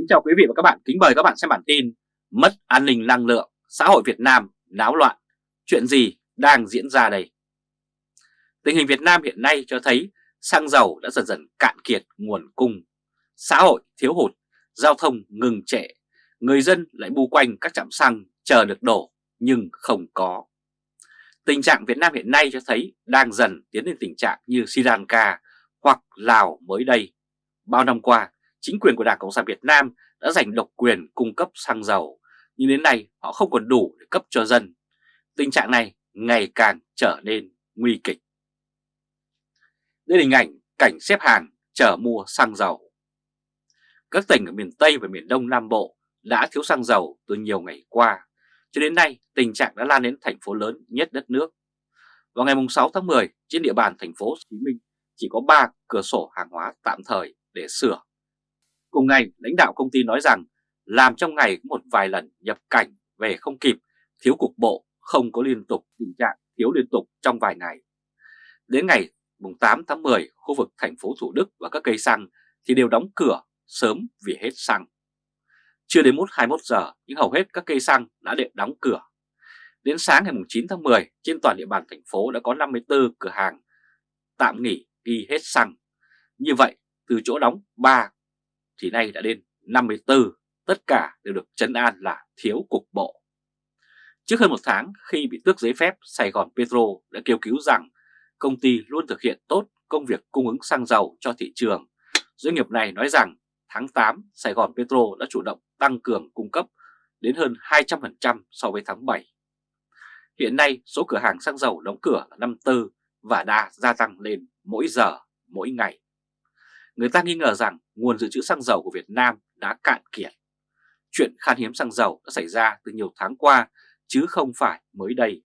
Kính chào quý vị và các bạn, kính mời các bạn xem bản tin Mất an ninh năng lượng, xã hội Việt Nam náo loạn, chuyện gì đang diễn ra đây? Tình hình Việt Nam hiện nay cho thấy xăng dầu đã dần dần cạn kiệt nguồn cung, xã hội thiếu hụt, giao thông ngừng trệ, người dân lại bu quanh các trạm xăng chờ được đổ nhưng không có. Tình trạng Việt Nam hiện nay cho thấy đang dần tiến đến tình trạng như Sri Lanka hoặc Lào mới đây. Bao năm qua, chính quyền của Đảng Cộng sản Việt Nam đã giành độc quyền cung cấp xăng dầu, nhưng đến nay họ không còn đủ để cấp cho dân. Tình trạng này ngày càng trở nên nguy kịch. Đây là hình ảnh cảnh xếp hàng chờ mua xăng dầu. Các tỉnh ở miền Tây và miền Đông Nam Bộ đã thiếu xăng dầu từ nhiều ngày qua. Cho đến nay, tình trạng đã lan đến thành phố lớn nhất đất nước. Vào ngày 6 tháng 10, trên địa bàn thành phố Hồ Chí Minh chỉ có 3 cửa sổ hàng hóa tạm thời để sửa Cùng ngày, lãnh đạo công ty nói rằng làm trong ngày một vài lần nhập cảnh về không kịp, thiếu cục bộ, không có liên tục tình trạng thiếu liên tục trong vài ngày. Đến ngày 8 tháng 10, khu vực thành phố Thủ Đức và các cây xăng thì đều đóng cửa sớm vì hết xăng. Chưa đến 21 giờ nhưng hầu hết các cây xăng đã đều đóng cửa. Đến sáng ngày 9 tháng 10, trên toàn địa bàn thành phố đã có 54 cửa hàng tạm nghỉ ghi hết xăng. Như vậy, từ chỗ đóng 3 thì nay đã đến 54, tất cả đều được chấn an là thiếu cục bộ. Trước hơn một tháng khi bị tước giấy phép, Sài Gòn Petro đã kêu cứu rằng công ty luôn thực hiện tốt công việc cung ứng xăng dầu cho thị trường. Doanh nghiệp này nói rằng tháng 8 Sài Gòn Petro đã chủ động tăng cường cung cấp đến hơn 200% so với tháng 7. Hiện nay số cửa hàng xăng dầu đóng cửa là 54 và đã gia tăng lên mỗi giờ, mỗi ngày người ta nghi ngờ rằng nguồn dự trữ xăng dầu của Việt Nam đã cạn kiệt. Chuyện khan hiếm xăng dầu đã xảy ra từ nhiều tháng qua chứ không phải mới đây.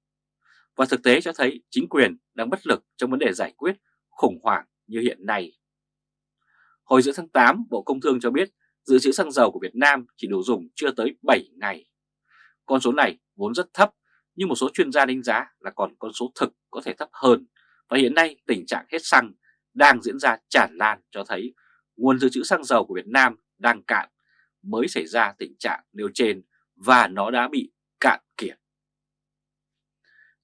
Và thực tế cho thấy chính quyền đang bất lực trong vấn đề giải quyết khủng hoảng như hiện nay. Hồi giữa tháng 8, Bộ Công Thương cho biết dự trữ xăng dầu của Việt Nam chỉ đủ dùng chưa tới 7 ngày. Con số này vốn rất thấp, nhưng một số chuyên gia đánh giá là còn con số thực có thể thấp hơn. Và hiện nay tình trạng hết xăng đang diễn ra tràn lan cho thấy nguồn dự trữ xăng dầu của Việt Nam đang cạn mới xảy ra tình trạng nêu trên và nó đã bị cạn kiệt.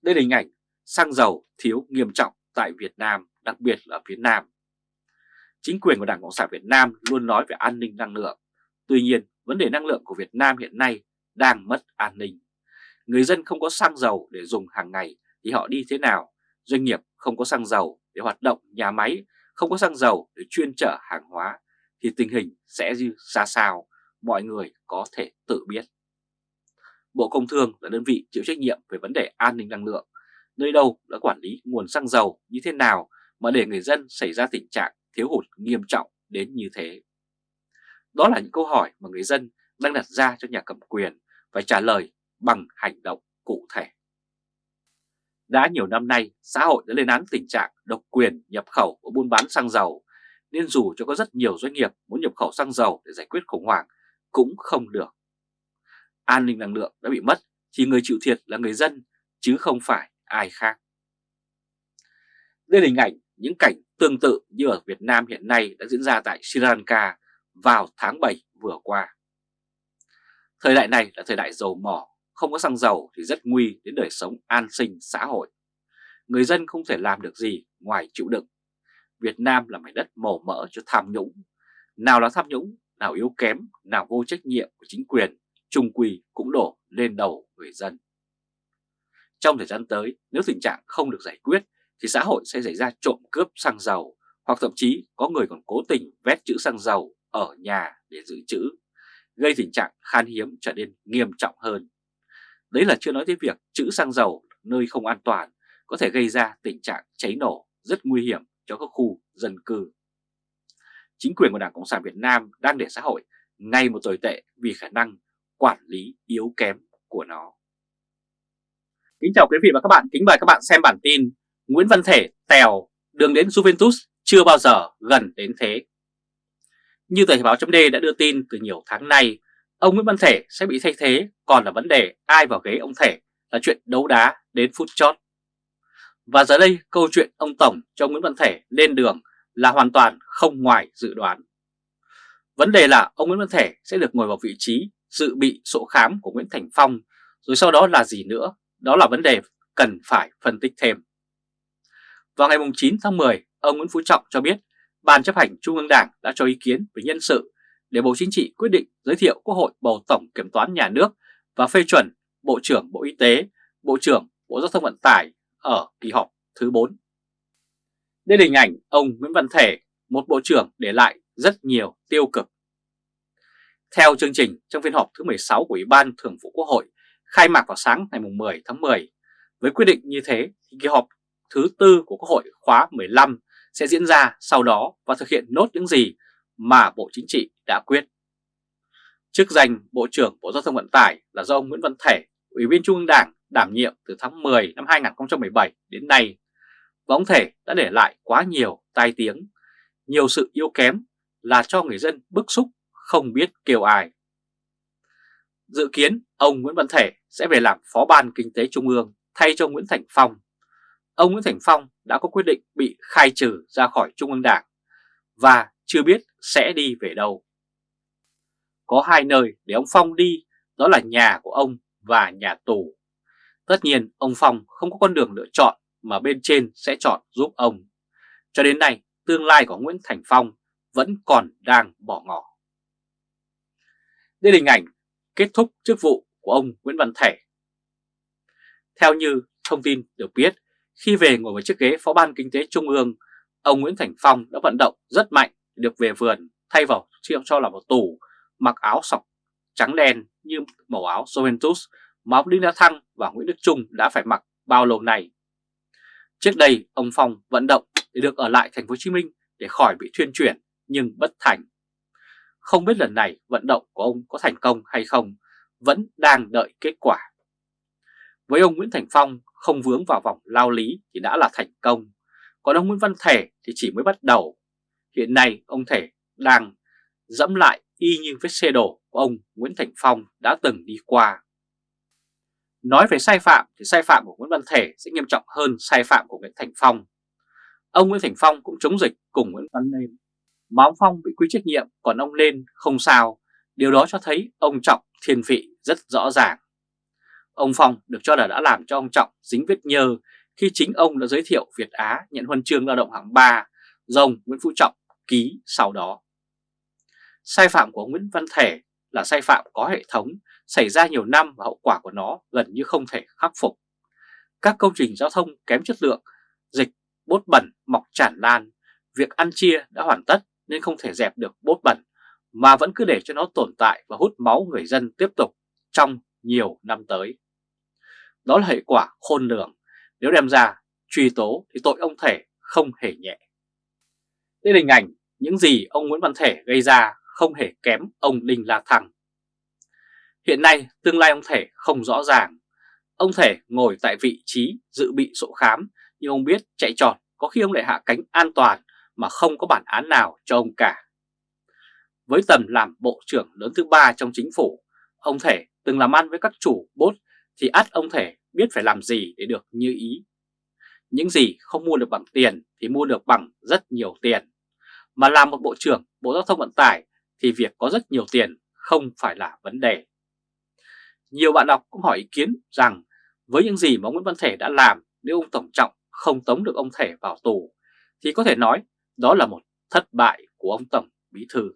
Đây là hình ảnh xăng dầu thiếu nghiêm trọng tại Việt Nam, đặc biệt là phía Nam. Chính quyền của Đảng Cộng sản Việt Nam luôn nói về an ninh năng lượng. Tuy nhiên, vấn đề năng lượng của Việt Nam hiện nay đang mất an ninh. Người dân không có xăng dầu để dùng hàng ngày thì họ đi thế nào? Doanh nghiệp không có xăng dầu để hoạt động nhà máy, không có xăng dầu để chuyên chở hàng hóa thì tình hình sẽ như ra sao, mọi người có thể tự biết. Bộ Công Thương là đơn vị chịu trách nhiệm về vấn đề an ninh năng lượng, nơi đâu đã quản lý nguồn xăng dầu như thế nào mà để người dân xảy ra tình trạng thiếu hụt nghiêm trọng đến như thế. Đó là những câu hỏi mà người dân đang đặt ra cho nhà cầm quyền phải trả lời bằng hành động cụ thể. Đã nhiều năm nay, xã hội đã lên án tình trạng độc quyền nhập khẩu và buôn bán xăng dầu, nên dù cho có rất nhiều doanh nghiệp muốn nhập khẩu xăng dầu để giải quyết khủng hoảng cũng không được. An ninh năng lượng đã bị mất thì người chịu thiệt là người dân chứ không phải ai khác. Đây là hình ảnh những cảnh tương tự như ở Việt Nam hiện nay đã diễn ra tại Sri Lanka vào tháng 7 vừa qua. Thời đại này là thời đại dầu mỏ không có xăng dầu thì rất nguy đến đời sống an sinh xã hội. Người dân không thể làm được gì ngoài chịu đựng. Việt Nam là mảnh đất màu mỡ cho tham nhũng. Nào là tham nhũng, nào yếu kém, nào vô trách nhiệm của chính quyền, trung quy cũng đổ lên đầu người dân. Trong thời gian tới, nếu tình trạng không được giải quyết thì xã hội sẽ xảy ra trộm cướp xăng dầu hoặc thậm chí có người còn cố tình vét chữ xăng dầu ở nhà để giữ chữ, gây tình trạng khan hiếm trở nên nghiêm trọng hơn. Đấy là chưa nói tới việc chữ xăng dầu nơi không an toàn có thể gây ra tình trạng cháy nổ rất nguy hiểm cho các khu dân cư. Chính quyền của Đảng Cộng sản Việt Nam đang để xã hội ngay một tồi tệ vì khả năng quản lý yếu kém của nó. Kính chào quý vị và các bạn, kính mời các bạn xem bản tin Nguyễn Văn Thể tèo đường đến Juventus chưa bao giờ gần đến thế. Như tờ báo chấm đã đưa tin từ nhiều tháng nay, ông Nguyễn Văn Thể sẽ bị thay thế, còn là vấn đề ai vào ghế ông Thể là chuyện đấu đá đến phút chót. Và giờ đây câu chuyện ông Tổng cho Nguyễn Văn Thể lên đường là hoàn toàn không ngoài dự đoán. Vấn đề là ông Nguyễn Văn Thể sẽ được ngồi vào vị trí dự bị sổ khám của Nguyễn Thành Phong, rồi sau đó là gì nữa? Đó là vấn đề cần phải phân tích thêm. Vào ngày 9 tháng 10, ông Nguyễn Phú Trọng cho biết Ban chấp hành Trung ương Đảng đã cho ý kiến về nhân sự để Bộ Chính trị quyết định giới thiệu Quốc hội bầu Tổng Kiểm toán Nhà nước và phê chuẩn Bộ trưởng Bộ Y tế, Bộ trưởng Bộ Giao thông Vận tải ở kỳ họp thứ 4. Đây là hình ảnh ông Nguyễn Văn Thể, một bộ trưởng để lại rất nhiều tiêu cực. Theo chương trình trong phiên họp thứ 16 của Ủy ban Thường vụ Quốc hội khai mạc vào sáng ngày 10 tháng 10, với quyết định như thế thì kỳ họp thứ tư của Quốc hội khóa 15 sẽ diễn ra sau đó và thực hiện nốt những gì mà Bộ Chính trị đã quyết. Chức danh Bộ trưởng Bộ Giao thông Vận tải là do ông Nguyễn Văn Thể, Ủy viên Trung ương Đảng đảm nhiệm từ tháng 10 năm 2017 đến nay và ông Thể đã để lại quá nhiều tai tiếng, nhiều sự yếu kém là cho người dân bức xúc không biết kêu ai. Dự kiến ông Nguyễn Văn Thể sẽ về làm Phó ban Kinh tế Trung ương thay cho Nguyễn Thành Phong. Ông Nguyễn Thành Phong đã có quyết định bị khai trừ ra khỏi Trung ương Đảng và chưa biết sẽ đi về đâu. Có hai nơi để ông Phong đi, đó là nhà của ông và nhà tù. Tất nhiên ông Phong không có con đường lựa chọn mà bên trên sẽ chọn giúp ông. Cho đến nay, tương lai của Nguyễn Thành Phong vẫn còn đang bỏ ngỏ. Đây là hình ảnh kết thúc chức vụ của ông Nguyễn Văn Thể. Theo như thông tin được biết, khi về ngồi vào chiếc ghế Phó ban Kinh tế Trung ương, ông Nguyễn Thành Phong đã vận động rất mạnh được về vườn thay vào cho là một tù mặc áo sọc trắng đen như màu áo Juventus mà ông Đinh La Thăng và Nguyễn Đức Trung đã phải mặc bao lâu nay. Trước đây ông Phong vận động để được ở lại thành phố Hồ Chí Minh để khỏi bị thuyên chuyển nhưng bất thành. Không biết lần này vận động của ông có thành công hay không, vẫn đang đợi kết quả. Với ông Nguyễn Thành Phong không vướng vào vòng lao lý thì đã là thành công, còn ông Nguyễn Văn Thể thì chỉ mới bắt đầu. Hiện nay, ông Thể đang dẫm lại y như vết xe đổ của ông Nguyễn Thành Phong đã từng đi qua. Nói về sai phạm thì sai phạm của Nguyễn Văn Thể sẽ nghiêm trọng hơn sai phạm của Nguyễn Thành Phong. Ông Nguyễn Thành Phong cũng chống dịch cùng Nguyễn Văn Nên. Mà ông Phong bị quy trách nhiệm, còn ông Nên không sao. Điều đó cho thấy ông Trọng thiên vị rất rõ ràng. Ông Phong được cho là đã làm cho ông Trọng dính vết nhơ khi chính ông đã giới thiệu Việt Á nhận huân chương lao động hạng 3 do ông Nguyễn Phú Trọng ký sau đó. Sai phạm của Nguyễn Văn Thể là sai phạm có hệ thống, xảy ra nhiều năm và hậu quả của nó gần như không thể khắc phục. Các công trình giao thông kém chất lượng, dịch, bốt bẩn mọc tràn lan, việc ăn chia đã hoàn tất nên không thể dẹp được bốt bẩn mà vẫn cứ để cho nó tồn tại và hút máu người dân tiếp tục trong nhiều năm tới. Đó là hệ quả khôn lường, nếu đem ra truy tố thì tội ông Thể không hề nhẹ. Đây là hình ảnh những gì ông Nguyễn Văn Thể gây ra không hề kém ông Đinh La Thăng. Hiện nay tương lai ông Thể không rõ ràng. Ông Thể ngồi tại vị trí dự bị sổ khám nhưng ông biết chạy trọt có khi ông lại hạ cánh an toàn mà không có bản án nào cho ông cả. Với tầm làm bộ trưởng lớn thứ ba trong chính phủ, ông Thể từng làm ăn với các chủ bốt thì ắt ông Thể biết phải làm gì để được như ý. Những gì không mua được bằng tiền thì mua được bằng rất nhiều tiền. Mà làm một bộ trưởng, Bộ Giao thông Vận tải thì việc có rất nhiều tiền không phải là vấn đề. Nhiều bạn đọc cũng hỏi ý kiến rằng với những gì mà Nguyễn Văn Thể đã làm, nếu ông Tổng Trọng không tống được ông Thể vào tù, thì có thể nói đó là một thất bại của ông Tổng Bí Thư.